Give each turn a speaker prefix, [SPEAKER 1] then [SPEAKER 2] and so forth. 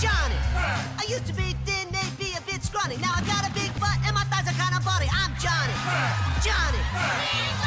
[SPEAKER 1] Johnny. I used to be thin, maybe a bit scrawny. Now I got a big butt and my thighs are kinda bony. I'm Johnny. Johnny.